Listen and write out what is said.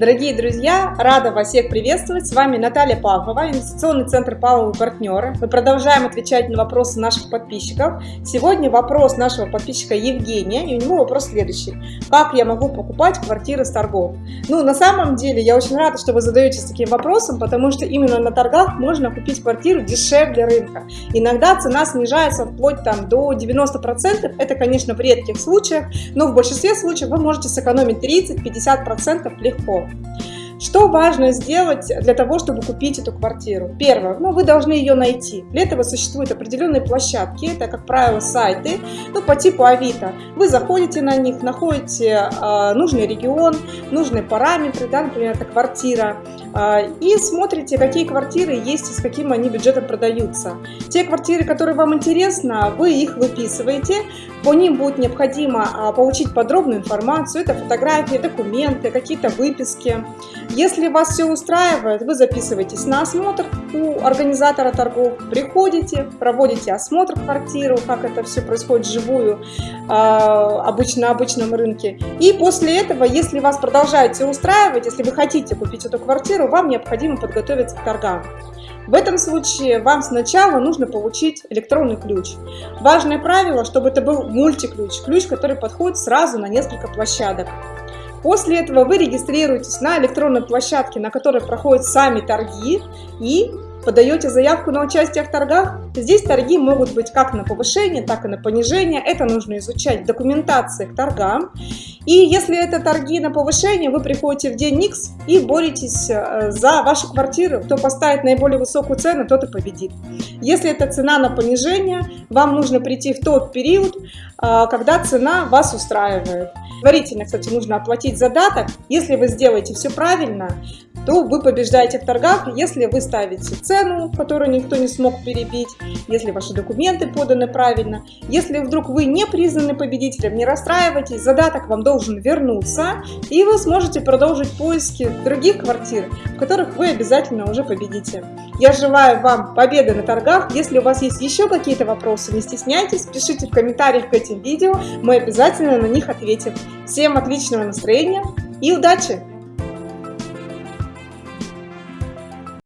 Дорогие друзья, рада вас всех приветствовать. С вами Наталья Павлова, инвестиционный центр Павлова партнеры. Мы продолжаем отвечать на вопросы наших подписчиков. Сегодня вопрос нашего подписчика Евгения, и у него вопрос следующий. Как я могу покупать квартиры с торгов? Ну, на самом деле, я очень рада, что вы задаетесь таким вопросом, потому что именно на торгах можно купить квартиру дешевле рынка. Иногда цена снижается вплоть там до 90%. Это, конечно, в редких случаях, но в большинстве случаев вы можете сэкономить 30-50% легко. Что важно сделать для того, чтобы купить эту квартиру? Первое, ну, вы должны ее найти. Для этого существуют определенные площадки, это, как правило, сайты, ну, по типу Авито. Вы заходите на них, находите э, нужный регион, нужные параметры, да, например, это квартира, э, и смотрите, какие квартиры есть и с каким они бюджетом продаются. Те квартиры, которые вам интересны, вы их выписываете, по ним будет необходимо э, получить подробную информацию, это фотографии, документы, какие-то выписки. Если вас все устраивает, вы записываетесь на осмотр у организатора торгов, приходите, проводите осмотр квартиры, как это все происходит вживую, а, обычно на обычном рынке. И после этого, если вас продолжает все устраивать, если вы хотите купить эту квартиру, вам необходимо подготовиться к торгам. В этом случае вам сначала нужно получить электронный ключ. Важное правило, чтобы это был мультиключ, ключ, который подходит сразу на несколько площадок. После этого вы регистрируетесь на электронной площадке, на которой проходят сами торги и подаете заявку на участие в торгах. Здесь торги могут быть как на повышение, так и на понижение. Это нужно изучать в документации к торгам. И если это торги на повышение, вы приходите в день X и боретесь э, за вашу квартиру. Кто поставит наиболее высокую цену, тот и победит. Если это цена на понижение, вам нужно прийти в тот период, э, когда цена вас устраивает. Предварительно, кстати, нужно оплатить задаток. Если вы сделаете все правильно, то вы побеждаете в торгах, если вы ставите цену, которую никто не смог перебить, если ваши документы поданы правильно. Если вдруг вы не признаны победителем, не расстраивайтесь, задаток вам должен вернуться, и вы сможете продолжить поиски других квартир, в которых вы обязательно уже победите. Я желаю вам победы на торгах. Если у вас есть еще какие-то вопросы, не стесняйтесь, пишите в комментариях к этим видео, мы обязательно на них ответим. Всем отличного настроения и удачи!